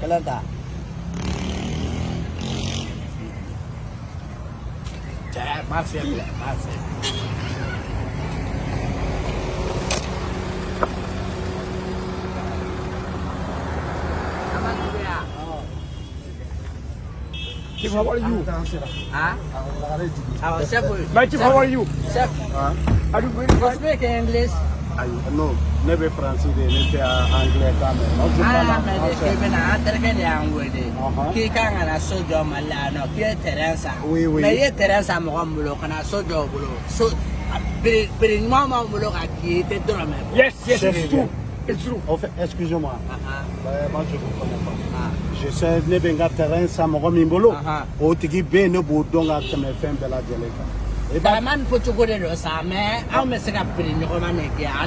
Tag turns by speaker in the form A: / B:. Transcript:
A: kelen ta cɛ m'a fiyɛ filɛ m'a fiyɛ
B: Chief, how are you?
A: Ah, awɔ chef
B: My chief, how are you?
A: chef
B: Are you going
A: you speak English
C: Ayi, non ne bɛ faransi de ne tɛ angilɛ kan mɛn. Aw ti
A: an
C: bala
A: lamɛn de k'i bɛna an terikɛ de y'an wele
C: Ɔhɔn.
A: k'i kan ka na so jɔ mali la yan nɔ k'i ye terrain san
C: Oui, oui.
A: mɛ i ye terrain san mɔgɔ min bolo ka na so jɔ o bolo so ɲuman bolo ka k'i ye i tɛ dɔrɔmɛ bɔ.
B: Yes, yes,
C: Chef.
B: it's true. It's true.
C: En fait, excusez-moi.
A: Ahan,
C: Euh, moi, je vous connais pas.
A: ah.
C: Je sais ne bɛ n ka terrain san mɔgɔ min bolo. O tigi bɛ yen ne b'o dɔn ka tɛmɛ fɛn bɛɛ lajɛlen kan.
A: Ibaman pucuk gue dari rosa me, aku mesti kapirin nyokoman nih ya.